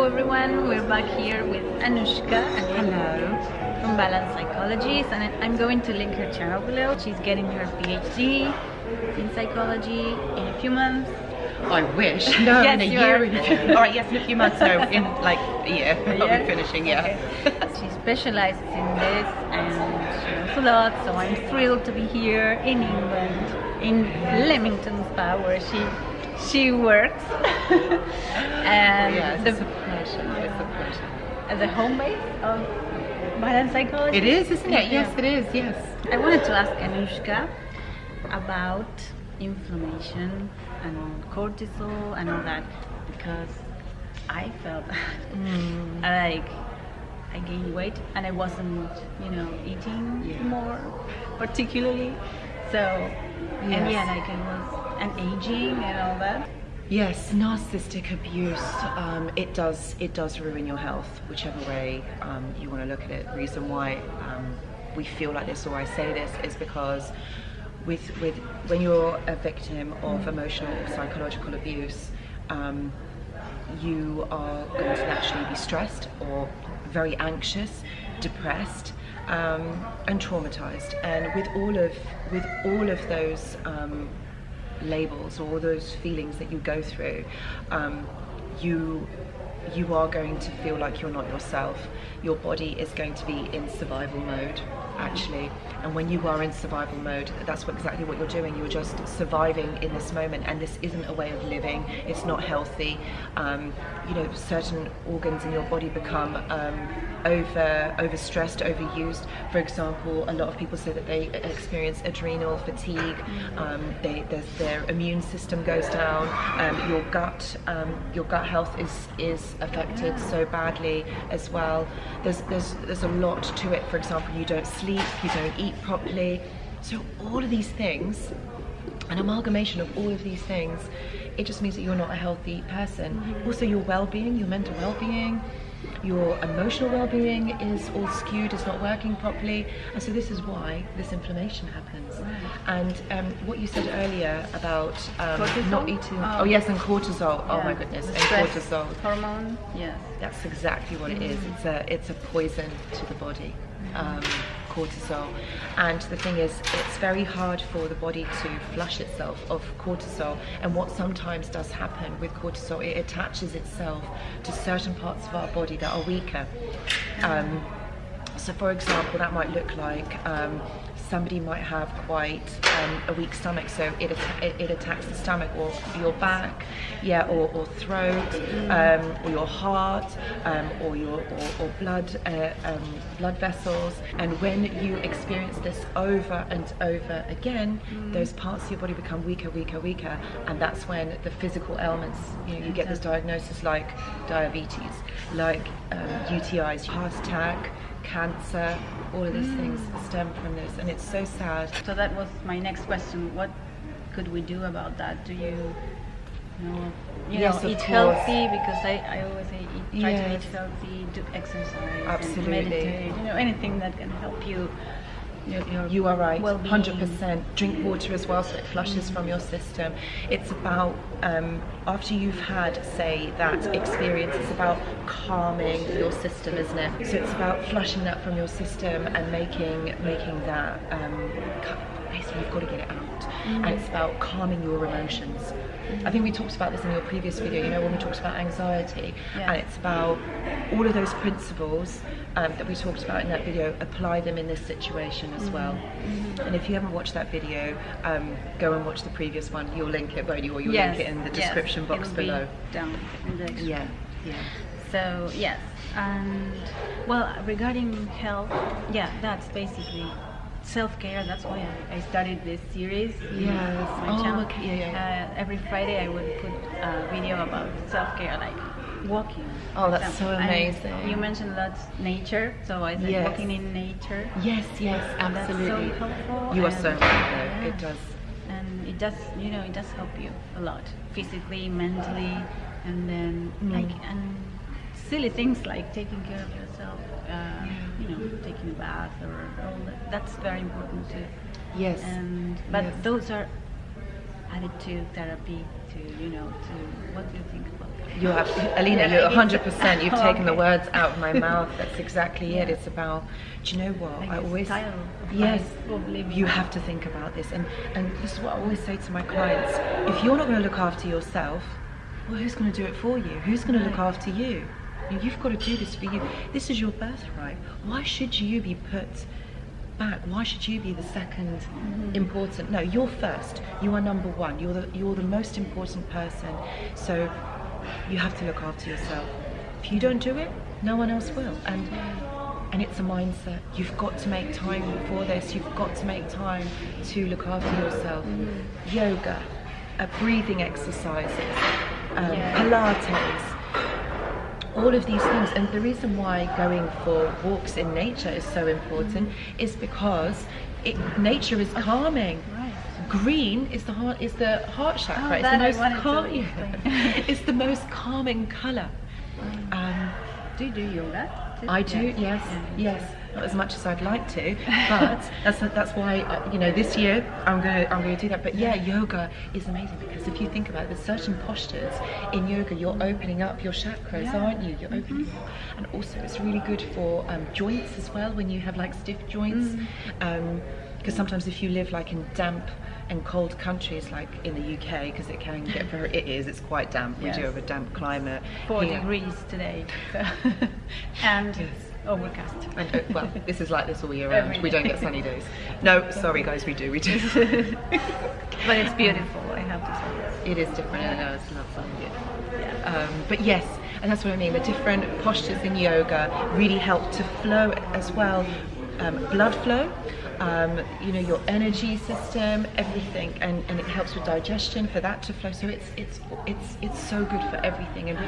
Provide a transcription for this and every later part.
Hello everyone, we're back here with Anushka and Hello. from Balance Psychologies and I'm going to link her channel below. She's getting her PhD in psychology in a few months. I wish. No, Yes, in a year. are. In a few, all right, yes, in a few months. No, in like a year. I'll Yeah? be finishing. Yeah. Okay. she specializes in this and she knows a lot, so I'm thrilled to be here in England, in Leamington Spa, where she she works. and yes, the, it's a pleasure. It's a pleasure. as a home base of balance psychology. It is, isn't it? Yes, it is. Yes. I wanted to ask Anushka about inflammation and cortisol and all that because I felt Mm. like I gained weight and I wasn't, you know, eating Yeah. more particularly. So and Yes. yeah, like I was and aging and all that. Yes, narcissistic abuse. Um, it does. It does ruin your health, whichever way um, you want to look at it. The reason why um, we feel like this, or I say this, is because with with when you're a victim of emotional or psychological abuse, um, you are going to naturally be stressed or very anxious, depressed, um, and traumatized. And with all of with all of those um, labels or those feelings that you go through, um, you you are going to feel like you're not yourself. Your body is going to be in survival mode, actually. And when you are in survival mode, that's what, exactly what you're doing. You're just surviving in this moment, and this isn't a way of living. It's not healthy. Um, you know, certain organs in your body become um, over overstressed, overused. For example, a lot of people say that they experience adrenal fatigue. Um, they, their, immune system goes down. Um, your gut, um, your gut health is is affected so badly as well. There's there's there's a lot to it. For example, you don't sleep, you don't eat properly. So all of these things an amalgamation of all of these things, it just means that you're not a healthy person. Also, your well being, your mental well being, your emotional well being is all skewed, it's not working properly. And so, this is why this inflammation happens. And um, what you said earlier about um, not eating, Oh. oh, yes, and cortisol, oh my goodness, The and cortisol. Hormone, yes. That's exactly what it is. It's a it's a poison to the body, um, cortisol. And the thing is, it's very hard for the body to flush itself of cortisol. And what sometimes does happen with cortisol, it attaches itself to certain parts of our body that are weaker. Um, so, for example, that might look like um, somebody might have quite um, a weak stomach, so it, atta- it, it attacks the stomach or your back, yeah, or, or throat, um, or your heart, um, or your or, or blood uh, um, blood vessels. And when you experience this over and over again, those parts of your body become weaker, weaker, weaker, and that's when the physical ailments, you know, you get this diagnosis like diabetes, like um, UTIs, heart attack cancer, all of these mm. things stem from this, and it's so sad. So that was my next question. What could we do about that? Do you, you know, you Yes, know, eat course. healthy? Because I, I always say eat, try to eat healthy, do exercise, Absolutely. meditate. You know, anything that can help you. Your, your You are right, well-being. hundred percent. Drink water as well, so it flushes from your system. It's about um, after you've had, say, that experience. It's about calming your system, isn't it? So it's about flushing that from your system and making making that. Um, basically, you've got to get it out, and it's about calming your emotions. I think we talked about this in your previous video. You know, when we talked about anxiety, Yeah. and it's about all of those principles um, that we talked about in that video. Apply them in this situation as well. And if you haven't watched that video, um, go and watch the previous one. You'll link it, won't you? Or you'll Yes, link it in the yes, description box it'll be below. Down in the description. Yeah, yeah. So yes, and well, regarding health, yeah, that's basically self-care. That's why I, I started this series. Yes. my Oh, channel. okay, yeah, yeah. Uh, every Friday, I would put a video about self-care, like walking. Oh, that's example. so And amazing. You mentioned that nature, so I said Yes. walking in nature. Yes, yes, And that's so absolutely. helpful, you are so right yeah. It does. and it does you know it does help you a lot physically mentally and then like and silly things like taking care of yourself you know taking a bath or all that that's very important too Yes. and but Yes. those are added to therapy to you know to what do you think about that You have, Alina, Yeah, you're 100. percent You've taken the words out of my mouth. That's exactly it. It's about. Do you know what? Like I a always. style Yes. life, of. You have to think about this, and and this is what I always say to my clients. If you're not going to look after yourself, well, who's going to do it for you? Who's going to look after you? You- You've got to do this for you. This is your birthright. Why should you be put back? Why should you be the 2nd important? No, you're first. You are number one. You're the you're the most important person. So you have to look after yourself. If you don't do it, no one else will. And and it's a mindset. You've got to make time for this. You've got to make time to look after yourself. Yoga, uh, breathing exercises, um, Yeah. Pilates, all of these things. And the reason why going for walks in nature is so important is because it, nature is calming. Right. Green is the heart is the heart chakra. Oh, it's the most calm- it's the most calming color. Um, Do you do yoga? I do, yes, Yeah. yes. Not as much as I'd like to, but that's that's why uh, you know this year I'm gonna I'm gonna do that. But yeah, yoga is amazing because if you think about it, there's certain postures in yoga. You're opening up your chakras, Yeah. aren't you? You're opening, and also it's really good for um, joints as well when you have like stiff joints. Because sometimes if you live like in damp and cold countries like in the UK, because it can get very it is it's quite damp. We do have a damp climate. Four here. degrees today, so and Yes. overcast. And, uh, well, this is like this all year round. We don't get sunny days. No, sorry guys, we do, we do. But it's beautiful. I have to say. it is different, I know, it's lovely. Yeah. Um, but yes, and that's what I mean. The different postures in yoga really help to flow as well, um, blood flow. Um, you know your energy system, everything, and, and it helps with digestion for that to flow. So it's it's it's it's so good for everything. And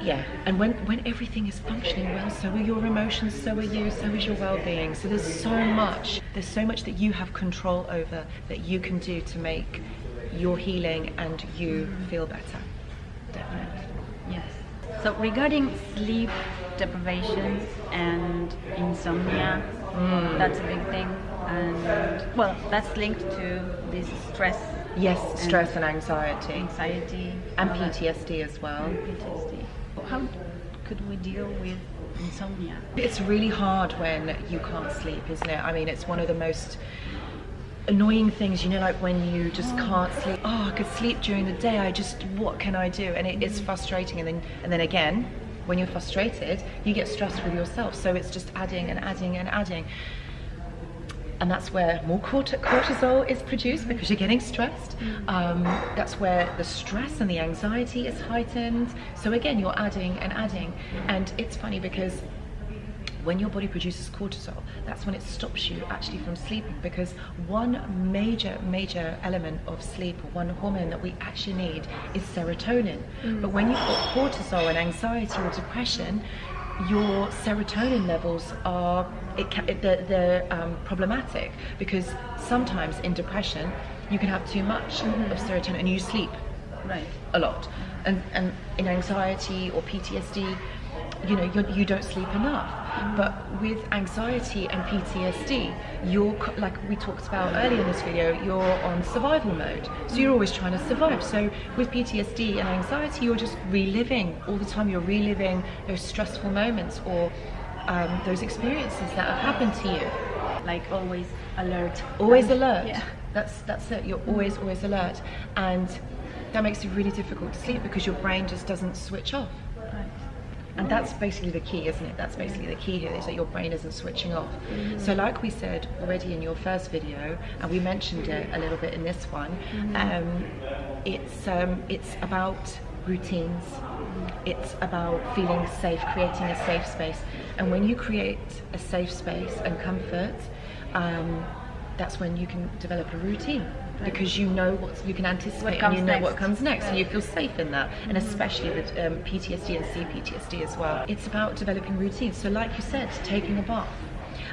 yeah, and when when everything is functioning well, so are your emotions, so are you, so is your well-being. So there's so much, there's so much that you have control over that you can do to make your healing and you feel better. Definitely. Yes. So regarding sleep deprivation and insomnia, Mm. that's a big thing, and well, that's linked to this stress, Yes, and stress and anxiety, anxiety, and. PTSD as well. And PTSD. How could we deal with insomnia? It's really hard when you can't sleep, isn't it? I mean, it's one of the most annoying things, you know, like when you just can't sleep. Oh, I could sleep during the day. I just, what can I do? And it, it's frustrating. And then, and then again, when you're frustrated, you get stressed with yourself. So it's just adding and adding and adding. And that's where more corti- cortisol is produced because you're getting stressed. Um, that's where the stress and the anxiety is heightened. So again, you're adding and adding. And it's funny because when your body produces cortisol, that's when it stops you actually from sleeping because one major, major element of sleep, one hormone that we actually need is serotonin. But when you've got cortisol and anxiety or depression, your serotonin levels are it it, they're, they're um, problematic because sometimes in depression you can have too much of serotonin and you sleep Right. a lot. And, and in anxiety or PTSD, you know, you're, you don't sleep enough. But with anxiety and PTSD, you're, like we talked about earlier in this video, you're on survival mode. So you're always trying to survive. So with PTSD and anxiety, you're just reliving all the time. You're reliving those stressful moments or um, those experiences that have happened to you. Like always alert. Always alert. Yeah. That's that's it. You're always always alert, and that makes it really difficult to sleep because your brain just doesn't switch off. And that's basically the key, isn't it? That's basically the key here is that your brain isn't switching off. So, like we said already in your first video, and we mentioned it a little bit in this one, um, it's um, it's about routines. It's about feeling safe, creating a safe space. And when you create a safe space and comfort, um, that's when you can develop a routine because you know what you can anticipate and you know what comes next, and you feel safe in that. And especially with um, PTSD and CPTSD as well, it's about developing routines. So, like you said, taking a bath,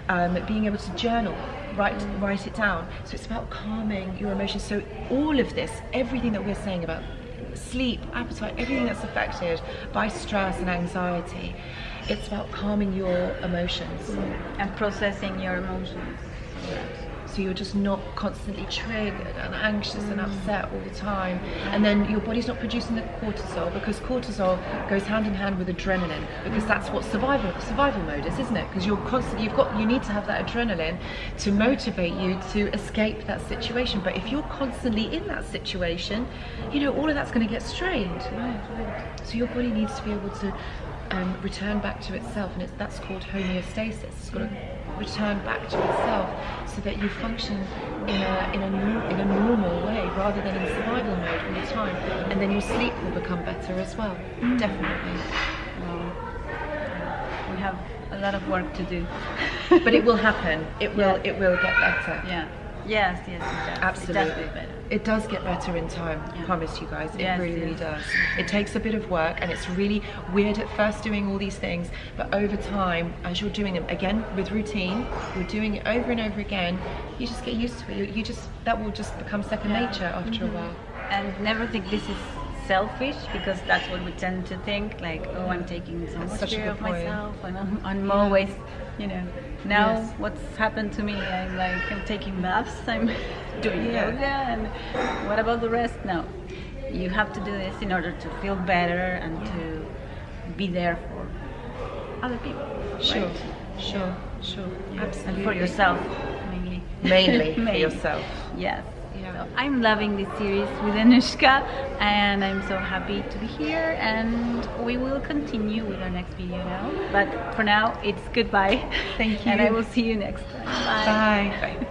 um, being able to journal, write write it down. So it's about calming your emotions. So all of this, everything that we're saying about sleep, appetite, everything that's affected by stress and anxiety, it's about calming your emotions. And processing your emotions. So so you're just not constantly triggered and anxious and mm. upset all the time. And then your body's not producing the cortisol because cortisol goes hand in hand with adrenaline because mm. that's what survival survival mode is, isn't it? Because you're constantly you've got you need to have that adrenaline to motivate you to escape that situation. But if you're constantly in that situation, you know all of that's going to get strained. Right, right. So your body needs to be able to um, return back to itself, and it's, that's called homeostasis. It's got to mm. return back to itself so that you function in a, in a, in a normal way rather than in survival mode all the time. And then your sleep will become better as well. Mm. Definitely. Well, we have a lot of work to do. But it will happen. It will. Yeah. It will get better. Yeah. Yes, yes, it does. Absolutely. It does get better. It does get better in time, Yeah. promise you guys. It Yes, really, really yes. does. It takes a bit of work and it's really weird at first doing all these things, but over time, as you're doing them again with routine, you're doing it over and over again, you just get used to it. You, you just that will just become second Yeah. nature after a mm-hmm. while. and never think this is selfish because that's what we tend to think like oh i'm taking so much care of point. myself and i'm, I'm always you know now Yes. what's happened to me i'm like i'm taking baths i'm doing Yeah. yoga and what about the rest no you have to do this in order to feel better and to be there for other people Sure, right? sure, sure. Yeah. Absolutely. and for yourself mainly Mainly for yourself. Yes. Yeah. So I'm loving this series with Anushka and I'm so happy to be here and we will continue with our next video now. But for now, it's goodbye. Thank you. And I will see you next time. Bye. Bye.